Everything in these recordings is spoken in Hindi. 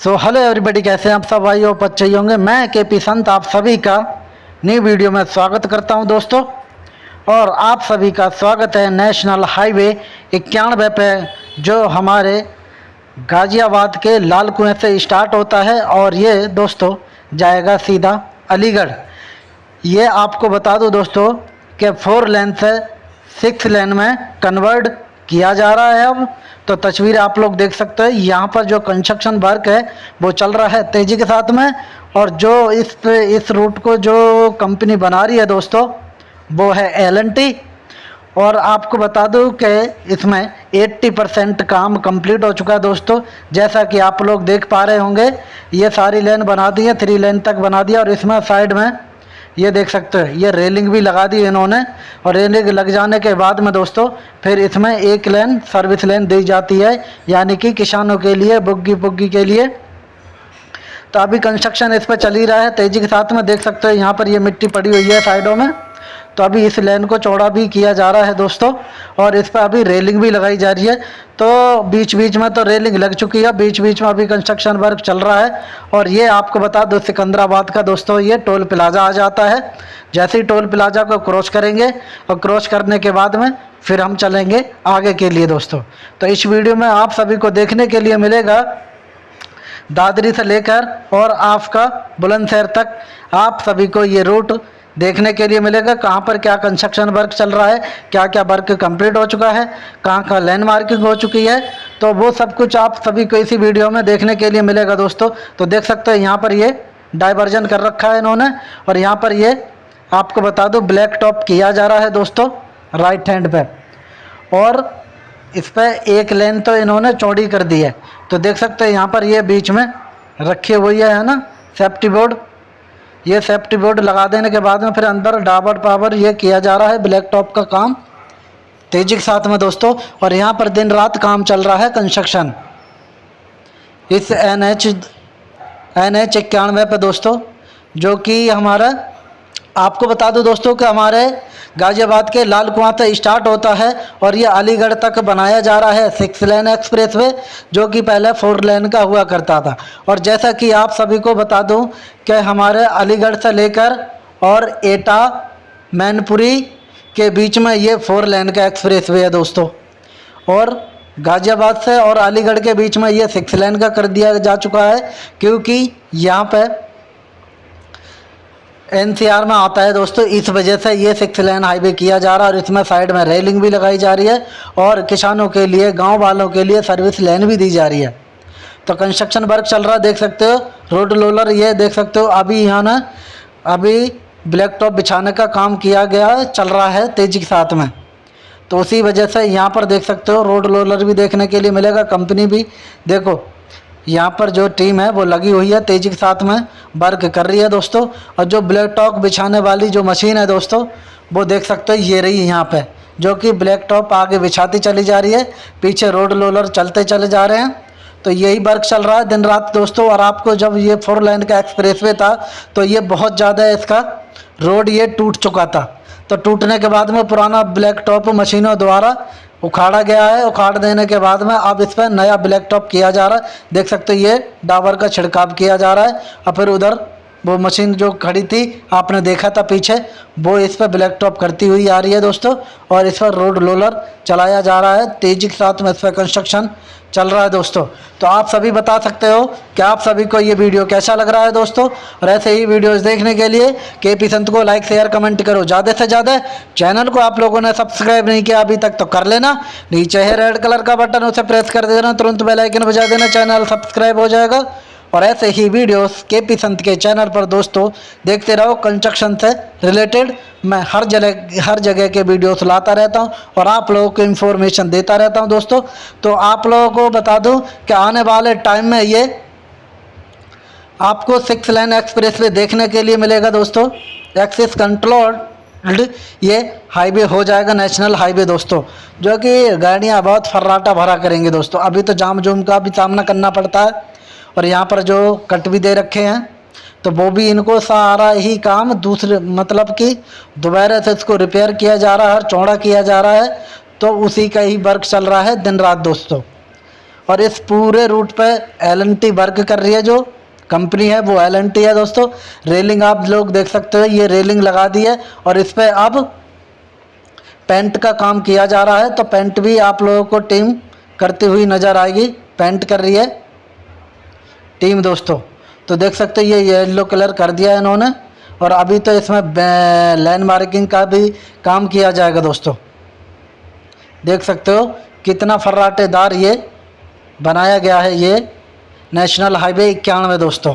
सो हेलो एवरीबॉडी कैसे हैं आप सब? भाई और बच्चे होंगे। मैं के पी संत, आप सभी का नई वीडियो में स्वागत करता हूँ दोस्तों। और आप सभी का स्वागत है नेशनल हाईवे इक्यानवे पे, जो हमारे गाज़ियाबाद के लाल कुएँ से स्टार्ट होता है। और ये दोस्तों, जाएगा सीधा अलीगढ़। ये आपको बता दूँ दोस्तों, कि फोर लेन से सिक्स लेन में कन्वर्ट किया जा रहा है अब। तो तस्वीर आप लोग देख सकते हैं। यहाँ पर जो कंस्ट्रक्शन वर्क है, वो चल रहा है तेज़ी के साथ में। और जो इस इस रूट को जो कंपनी बना रही है दोस्तों, वो है एलएनटी और आपको बता दूँ कि इसमें 80 परसेंट काम कंप्लीट हो चुका है दोस्तों। जैसा कि आप लोग देख पा रहे होंगे, ये सारी लेन बना दी है थ्री लेन तक बना दिया। और इसमें साइड में ये देख सकते हो, ये रेलिंग भी लगा दी इन्होंने। और रेलिंग लग जाने के बाद में दोस्तों, फिर इसमें एक लेन, सर्विस लेन दी जाती है, यानी कि किसानों के लिए, बुग्गी बुग्गी के लिए। तो अभी कंस्ट्रक्शन इस पर चल ही रहा है, तेज़ी के साथ में देख सकते हो, यहाँ पर ये मिट्टी पड़ी हुई है साइडों में। तो अभी इस लेन को चौड़ा भी किया जा रहा है दोस्तों, और इस पर अभी रेलिंग भी लगाई जा रही है। तो बीच बीच में तो रेलिंग लग चुकी है बीच बीच में अभी कंस्ट्रक्शन वर्क चल रहा है। और ये आपको बता दो, सिकंदराबाद का दोस्तों, ये टोल प्लाजा आ जाता है। जैसे ही टोल प्लाजा को क्रॉस करेंगे, और क्रॉस करने के बाद में फिर हम चलेंगे आगे के लिए दोस्तों। तो इस वीडियो में आप सभी को देखने के लिए मिलेगा, दादरी से लेकर और आपका बुलंदशहर तक। आप सभी को ये रूट देखने के लिए मिलेगा कहाँ पर क्या कंस्ट्रक्शन वर्क चल रहा है क्या क्या वर्क कंप्लीट हो चुका है, कहाँ कहाँ लैंड मार्किंग हो चुकी है तो वो सब कुछ आप सभी को इसी वीडियो में देखने के लिए मिलेगा दोस्तों। तो देख सकते हैं यहाँ पर ये डाइवर्जन कर रखा है इन्होंने, और यहाँ पर ये आपको बता दो ब्लैक टॉप किया जा रहा है दोस्तों राइट हैंड पे। और इस पर एक लेन तो इन्होंने चौड़ी कर दी है। तो देख सकते हैं यहाँ पर ये बीच में रखी हुई है ना? सेफ्टी बोर्ड ये सेफ्टी बोर्ड लगा देने के बाद में फिर अंदर डाबर पावर ये किया जा रहा है ब्लैक टॉप का काम। तेज़ी के साथ में दोस्तों, और यहाँ पर दिन रात काम चल रहा है कंस्ट्रक्शन इस एन एच एन एच इक्यानवे पर दोस्तों, जो कि हमारा आपको बता दूँ दोस्तों कि हमारे गाज़ियाबाद के लाल कुआँ से स्टार्ट होता है और ये अलीगढ़ तक बनाया जा रहा है सिक्स लेन एक्सप्रेस वे, जो कि पहले फोर लेन का हुआ करता था। और जैसा कि आप सभी को बता दूँ कि हमारे अलीगढ़ से लेकर और एटा, मैनपुरी के बीच में ये फोर लेन का एक्सप्रेस वे है दोस्तों। और गाज़ियाबाद से और अलीगढ़ के बीच में ये सिक्स लेन का कर दिया जा चुका है, क्योंकि यहाँ पर एनसीआर में आता है दोस्तों, इस वजह से ये सिक्स लेन हाईवे किया जा रहा है और इसमें साइड में रेलिंग भी लगाई जा रही है और किसानों के लिए, गाँव वालों के लिए सर्विस लेन भी दी जा रही है। तो कंस्ट्रक्शन वर्क चल रहा है, देख सकते हो, रोड लोलर ये देख सकते हो, अभी यहाँ ना, अभी ब्लैक टॉप बिछाने का काम किया गया, चल रहा है तेज़ी के साथ में। तो उसी वजह से यहाँ पर देख सकते हो, रोड लोलर भी देखने के लिए मिलेगा, कंपनी भी। देखो यहाँ पर जो टीम है वो लगी हुई है तेज़ी के साथ में, वर्क कर रही है दोस्तों। और जो ब्लैक टॉप बिछाने वाली जो मशीन है दोस्तों, वो देख सकते हो, ये रही यहाँ पे, जो कि ब्लैक टॉप आगे बिछाती चली जा रही है, पीछे रोड रोलर चलते चले जा रहे हैं। तो यही वर्क चल रहा है दिन रात दोस्तों, और आपको जब ये फोर लाइन का एक्सप्रेसवे था तो ये बहुत ज़्यादा इसका रोड ये टूट चुका था। तो टूटने के बाद में पुराना ब्लैक टॉप मशीनों द्वारा उखाड़ा गया है। उखाड़ देने के बाद में अब इस पर नया ब्लैक टॉप किया जा रहा है। देख सकते हो, ये डाबर का छिड़काव किया जा रहा है और फिर उधर वो मशीन जो खड़ी थी, आपने देखा था पीछे? वो इस पर ब्लैक टॉप करती हुई आ रही है दोस्तों, और इस पर रोड रोलर चलाया जा रहा है। तेज़ी के साथ में इस पर कंस्ट्रक्शन चल रहा है दोस्तों। तो आप सभी बता सकते हो कि आप सभी को ये वीडियो कैसा लग रहा है दोस्तों? और ऐसे ही वीडियोस देखने के लिए के पी संत को लाइक शेयर कमेंट करो। ज़्यादा से ज़्यादा चैनल को आप लोगों ने सब्सक्राइब नहीं किया अभी तक तो कर लेना। नीचे है रेड कलर का बटन उसे प्रेस कर देना। तुरंत बेलाइकन बजा देना। चैनल सब्सक्राइब हो जाएगा। और ऐसे ही वीडियोस के पी संत के चैनल पर दोस्तों, देखते रहो कंस्ट्रक्शन से रिलेटेड। मैं हर जगह हर जगह के वीडियोस लाता रहता हूँ और आप लोगों को इन्फॉर्मेशन देता रहता हूँ दोस्तों। तो आप लोगों को बता दूँ कि आने वाले टाइम में ये आपको सिक्स लाइन एक्सप्रेस वे देखने के लिए मिलेगा दोस्तों। एक्सिस कंट्रोल ये हाईवे हो जाएगा नेशनल हाईवे दोस्तों। जो कि गाड़ियाँ बहुत फर्राटा भरा करेंगे दोस्तों। अभी तो जाम जुम का भी सामना करना पड़ता है। और यहाँ पर जो कट भी दे रखे हैं तो वो भी इनको सारा ही काम दूसरे मतलब कि दोबारा से इसको रिपेयर किया जा रहा है चौड़ा किया जा रहा है तो उसी का ही वर्क चल रहा है दिन रात दोस्तों। और इस पूरे रूट पे एल वर्क कर रही है जो कंपनी है, वो एलएनटी है दोस्तों। रेलिंग आप लोग देख सकते हो, ये रेलिंग लगा दी है और इस पर अब पेंट का काम किया जा रहा है तो पेंट भी आप लोगों को टीम करती हुई नज़र आएगी। पेंट कर रही है। टीम दोस्तों तो देख सकते हो ये येलो कलर कर दिया है इन्होंने, और अभी तो इसमें लैंड मार्किंग का भी काम किया जाएगा दोस्तों। देख सकते हो कितना फर्राटेदार ये बनाया गया है ये नेशनल हाईवे इक्यानवे दोस्तों।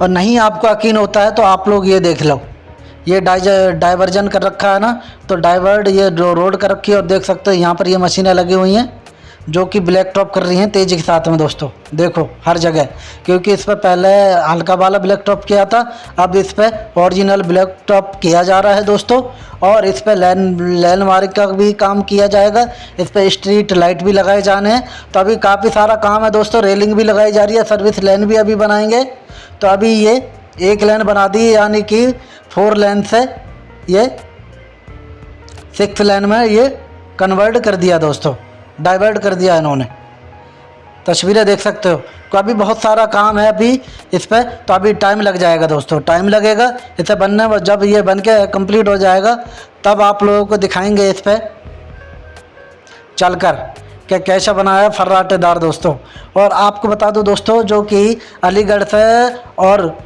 और नहीं आपको यकीन होता है तो आप लोग ये देख लो। ये डाइवर्जन कर रखा है ना तो डाइवर्ड ये रोड कर रखी है और देख सकते हो यहाँ पर ये मशीनें लगी हुई हैं, जो कि ब्लैक टॉप कर रही हैं तेज़ी के साथ में दोस्तों। देखो, हर जगह। क्योंकि इस पर पहले हल्का वाला ब्लैक टॉप किया था, अब इस पर ओरिजिनल ब्लैक टॉप किया जा रहा है दोस्तों, और इस पर लैंड लैंड मार्क का भी काम किया जाएगा। इस पर स्ट्रीट लाइट भी लगाए जाने हैं। तो अभी काफ़ी सारा काम है दोस्तों, रेलिंग भी लगाई जा रही है, सर्विस लेन भी अभी बनाएँगे। तो अभी ये एक लेन बना दी, यानी कि फोर लेन से ये सिक्स लेन में ये कन्वर्ट कर दिया दोस्तों डाइवर्ट कर दिया इन्होंने। तस्वीरें देख सकते हो। तो अभी बहुत सारा काम है अभी इस पर तो अभी टाइम लग जाएगा दोस्तों टाइम लगेगा, इसे बनने में जब ये बन के कंप्लीट हो जाएगा, तब आप लोगों को दिखाएँगे इस पर चलकर। कि कैसा बनाया फर्राटेदार दोस्तों। और आपको बता दूँ दोस्तों, जो कि अलीगढ़ से और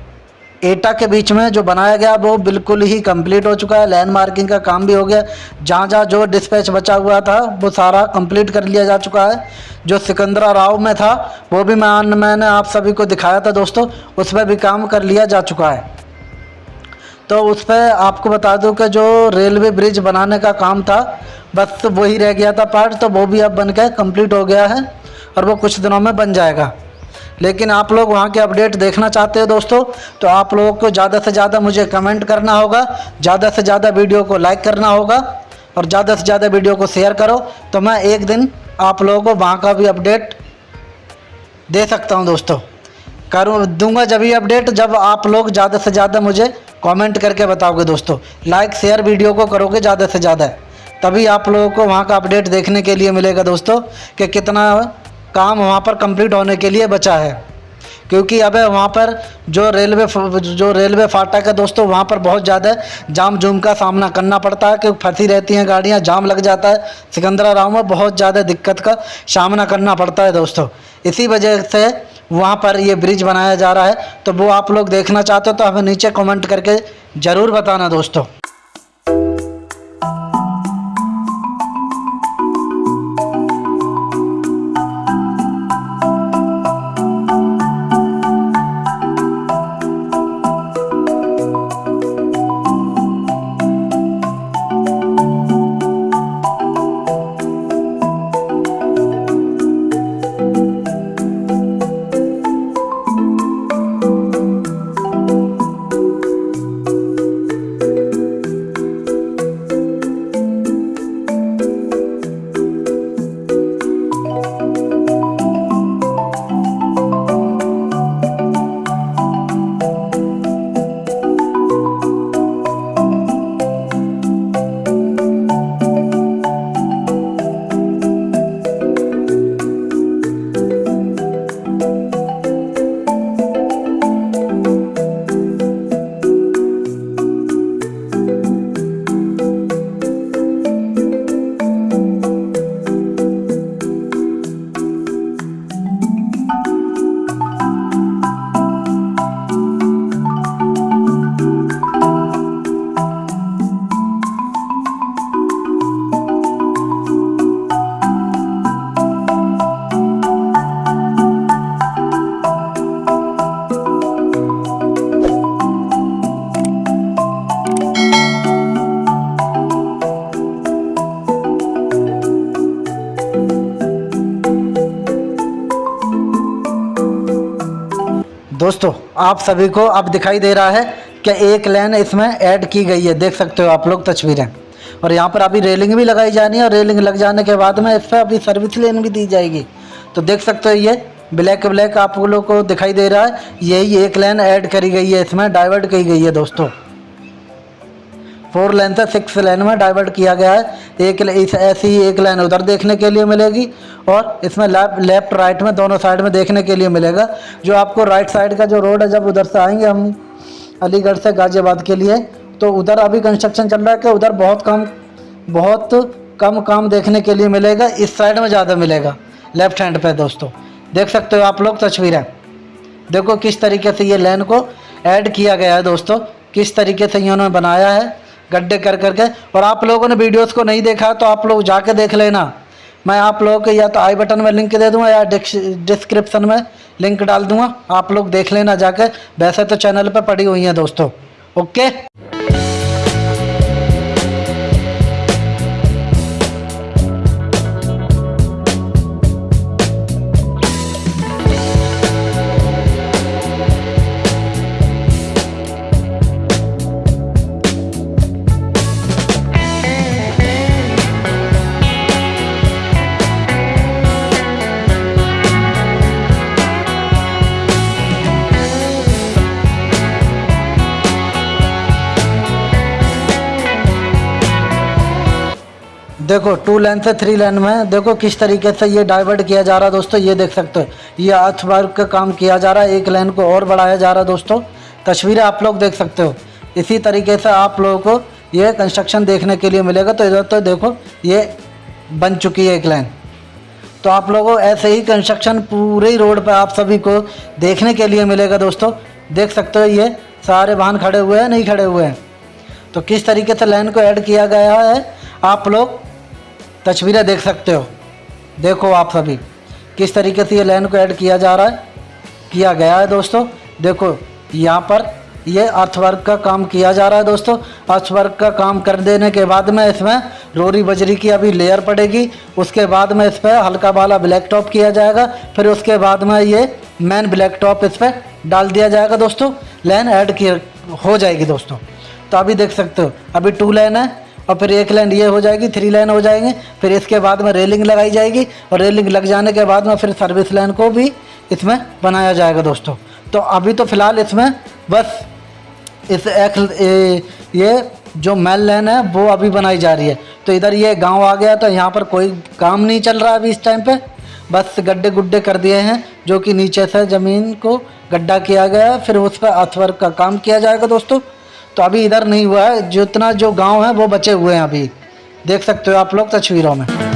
एटा के बीच में जो बनाया गया, वो बिल्कुल ही कंप्लीट हो चुका है। लैंड मार्किंग का काम भी हो गया। जहाँ जहाँ जो डिस्पैच बचा हुआ था, वो सारा कंप्लीट कर लिया जा चुका है। जो सिकंदरा राव में था, वो भी मैं, मैंने आप सभी को दिखाया था दोस्तों। उस पर भी काम कर लिया जा चुका है। तो उस पर आपको बता दूँ कि जो रेलवे ब्रिज बनाने का काम था बस वही रह गया था पार्ट तो वो भी अब बन के कंप्लीट हो गया है और वो कुछ दिनों में बन जाएगा। लेकिन आप लोग वहाँ के अपडेट देखना चाहते हो दोस्तों तो आप लोगों को ज़्यादा से ज़्यादा मुझे कमेंट करना होगा, ज़्यादा से ज़्यादा वीडियो को लाइक करना होगा और ज़्यादा से ज़्यादा वीडियो को शेयर करो तो मैं एक दिन आप लोगों को वहाँ का भी अपडेट दे सकता हूँ दोस्तों। करूँ, दूँगा जब ये अपडेट जब आप लोग ज़्यादा से ज़्यादा मुझे कमेंट करके बताओगे दोस्तों। लाइक शेयर वीडियो को करोगे ज़्यादा से ज़्यादा। तभी आप लोगों को वहाँ का अपडेट देखने के लिए मिलेगा दोस्तों कि कितना काम वहाँ पर कंप्लीट होने के लिए बचा है। क्योंकि अब वहाँ पर जो रेलवे जो रेलवे फाटक है दोस्तों, वहाँ पर बहुत ज़्यादा जाम जूम का सामना करना पड़ता है, क्योंकि फंसी रहती हैं गाड़ियाँ, जाम लग जाता है। सिकंदरा राव में बहुत ज़्यादा दिक्कत का सामना करना पड़ता है दोस्तों। इसी वजह से वहाँ पर ये ब्रिज बनाया जा रहा है। तो वो आप लोग देखना चाहते हो तो हमें नीचे कमेंट करके ज़रूर बताना दोस्तों। दोस्तों, आप सभी को अब दिखाई दे रहा है कि एक लेन इसमें ऐड की गई है। देख सकते हो आप लोग तस्वीरें। और यहाँ पर अभी रेलिंग भी लगाई जानी है और रेलिंग लग जाने के बाद में इस पर अभी सर्विस लेन भी दी जाएगी। तो देख सकते हो ये ब्लैक ब्लैक आप लोग को दिखाई दे रहा है। यही एक लेन ऐड करी गई है, इसमें डाइवर्ट की गई है दोस्तों। फोर लाइन से सिक्स लाइन में डाइवर्ट किया गया है। एक इस ऐसी ही एक लाइन उधर देखने के लिए मिलेगी और इसमें लेफ़्ट लेफ़्ट राइट में दोनों साइड में देखने के लिए मिलेगा। जो आपको राइट साइड का जो रोड है, जब उधर से आएँगे हम अलीगढ़ से गाज़ियाबाद के लिए तो उधर अभी कंस्ट्रक्शन चल रहा है कि उधर बहुत कम बहुत कम काम देखने के लिए मिलेगा। इस साइड में ज़्यादा मिलेगा। लेफ़्ट हैंड पे दोस्तों। देख सकते हो आप लोग तस्वीरें। देखो किस तरीके से ये लेन को ऐड किया गया है दोस्तों। किस तरीके से इन्होंने बनाया है। गड्ढे कर करके, और आप लोगों ने वीडियोस को नहीं देखा तो आप लोग जाके देख लेना। मैं आप लोगों के या तो आई बटन में लिंक दे दूँगा या डिस्क्रिप्शन में लिंक डाल दूँगा। आप लोग देख लेना जाके। वैसे तो चैनल पर पड़ी हुई हैं दोस्तों। ओके देखो टू लाइन से थ्री लाइन में। देखो किस तरीके से ये डाइवर्ट किया जा रहा है दोस्तों, ये देख सकते हो। ये अर्थ वर्क का काम किया जा रहा है, एक लाइन को और बढ़ाया जा रहा है दोस्तों। तस्वीरें आप लोग देख सकते हो। इसी तरीके से आप लोगों को ये कंस्ट्रक्शन देखने के लिए मिलेगा। तो इधर तो देखो, ये बन चुकी है एक लाइन तो आप लोगों ऐसे ही कंस्ट्रक्शन पूरे रोड पर आप सभी को देखने के लिए मिलेगा दोस्तों। देख सकते हो ये सारे वाहन खड़े हुए हैं, नहीं खड़े हुए हैं। तो किस तरीके से लाइन को ऐड किया गया है, आप लोग तस्वीरें देख सकते हो। देखो आप सभी, किस तरीके से ये लाइन को ऐड किया जा रहा है। किया गया है दोस्तों। देखो, यहाँ पर ये अर्थवर्क का काम किया जा रहा है दोस्तों। अर्थवर्क का काम कर देने के बाद में इसमें रोरी बजरी की अभी लेयर पड़ेगी। उसके बाद में इस पर हल्का वाला ब्लैक टॉप किया जाएगा। फिर उसके बाद में ये मैन ब्लैक टॉप इस पर डाल दिया जाएगा दोस्तों। लाइन ऐड की हो जाएगी दोस्तों। तो अभी देख सकते हो, अभी टू लाइन है। और फिर एक लाइन ये हो जाएगी थ्री लाइन हो जाएँगे। फिर इसके बाद में रेलिंग लगाई जाएगी और रेलिंग लग जाने के बाद में फिर सर्विस लाइन को भी इसमें बनाया जाएगा दोस्तों। तो अभी तो फ़िलहाल इसमें बस इस एक ये जो मेल लाइन है, वो अभी बनाई जा रही है। तो इधर ये गाँव आ गया तो यहाँ पर कोई काम नहीं चल रहा अभी इस टाइम पे। बस गड्ढे गुड्ढे कर दिए हैं, जो कि नीचे से ज़मीन को गड्ढा किया गया है, फिर उस पर अथवर्क का काम किया जाएगा दोस्तों। तो अभी इधर नहीं हुआ है। जितना जो गाँव है, वो बचे हुए हैं अभी। देख सकते हो आप लोग तस्वीरों में।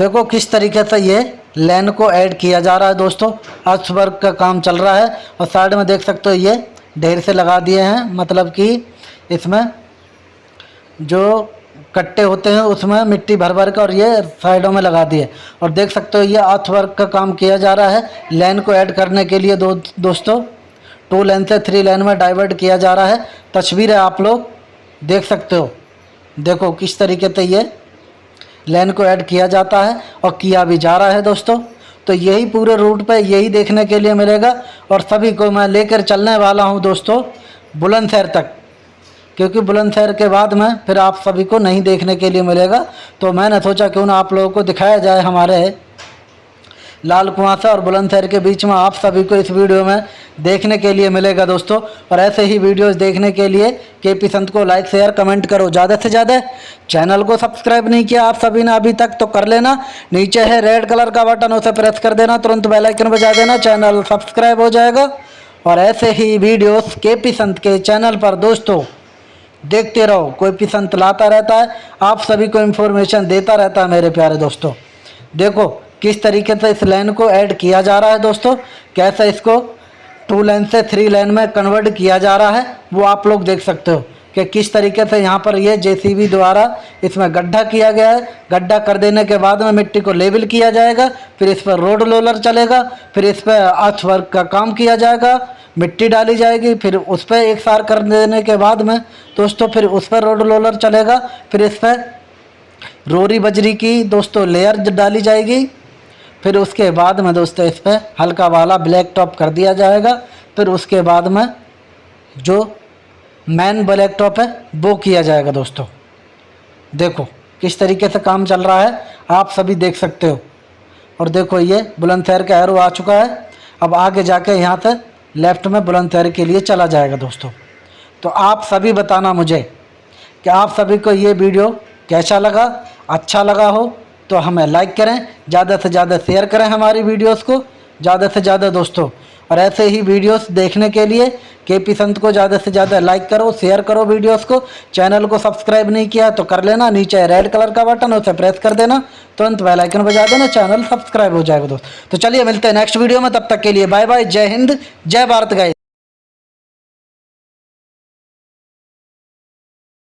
देखो किस तरीके से ये लेन को ऐड किया जा रहा है दोस्तों। अर्थ वर्क का काम चल रहा है और साइड में देख सकते हो ये ढेर से लगा दिए हैं मतलब कि इसमें जो कट्टे होते हैं उसमें मिट्टी भर भर कर और ये साइडों में लगा दिए। और देख सकते हो ये अर्थ वर्क का काम किया जा रहा है लेन को ऐड करने के लिए दो दोस्तों। टू लेन से थ्री लेन में डाइवर्ट किया जा रहा है। तस्वीर है आप लोग देख सकते हो। देखो किस तरीके से ये लाइन को ऐड किया जाता है और किया भी जा रहा है दोस्तों। तो यही पूरे रूट पे यही देखने के लिए मिलेगा और सभी को मैं लेकर चलने वाला हूँ दोस्तों, बुलंदशहर तक। क्योंकि बुलंदशहर के बाद में फिर आप सभी को नहीं देखने के लिए मिलेगा। तो मैंने सोचा क्यों ना आप लोगों को दिखाया जाए हमारे लाल कुआसा और बुलंदशहर के बीच में आप सभी को इस वीडियो में देखने के लिए मिलेगा दोस्तों। और ऐसे ही वीडियोस देखने के लिए के पी संत को लाइक शेयर कमेंट करो। ज़्यादा से ज़्यादा चैनल को सब्सक्राइब नहीं किया आप सभी ने अभी तक तो कर लेना। नीचे है रेड कलर का बटन उसे प्रेस कर देना। तुरंत बेलाइकन बजा देना। चैनल सब्सक्राइब हो जाएगा। और ऐसे ही वीडियोस के पी संत के चैनल पर दोस्तों, देखते रहो। कोई भी संत लाता रहता है। आप सभी को इन्फॉर्मेशन देता रहता है मेरे प्यारे दोस्तों। देखो किस तरीके से इस लाइन को ऐड किया जा रहा है दोस्तों? कैसे इसको टू लाइन से थ्री लाइन में कन्वर्ट किया जा रहा है? वो आप लोग देख सकते हो कि किस तरीके से यहाँ पर ये जेसीबी द्वारा इसमें गड्ढा किया गया है। गड्ढा कर देने के बाद में मिट्टी को लेवल किया जाएगा, फिर इस पर रोड रोलर चलेगा, फिर इस पर अर्थ वर्क का काम किया जाएगा, मिट्टी डाली जाएगी, फिर उस पर एक सार कर देने के बाद में दोस्तों फिर उस पर रोड रोलर चलेगा, फिर इस पर रोरी बजरी की दोस्तों लेयर डाली जाएगी। फिर उसके बाद में दोस्तों इस पर हल्का वाला ब्लैक टॉप कर दिया जाएगा। फिर उसके बाद में जो मैन ब्लैक टॉप है, वो किया जाएगा दोस्तों। देखो, किस तरीके से काम चल रहा है, आप सभी देख सकते हो। और देखो, ये बुलंदशहर का एरो आ चुका है। अब आगे जाके यहाँ से लेफ़्ट में बुलंदशहर के लिए चला जाएगा दोस्तों। तो आप सभी बताना मुझे कि आप सभी को ये वीडियो कैसा लगा अच्छा लगा हो तो हमें लाइक करें, ज़्यादा से ज़्यादा शेयर करें हमारी वीडियोस को, ज़्यादा से ज़्यादा दोस्तों। और ऐसे ही वीडियोस देखने के लिए के पी संत को ज़्यादा से ज़्यादा लाइक करो शेयर करो वीडियोस को। चैनल को सब्सक्राइब नहीं किया तो कर लेना, नीचे रेड कलर का बटन उसे प्रेस कर देना। तुरंत बेल आइकन बजा देना चैनल सब्सक्राइब हो जाएगा दोस्त। तो चलिए मिलते हैं नेक्स्ट वीडियो में, तब तक के लिए बाय बाय जय हिंद, जय भारत गाय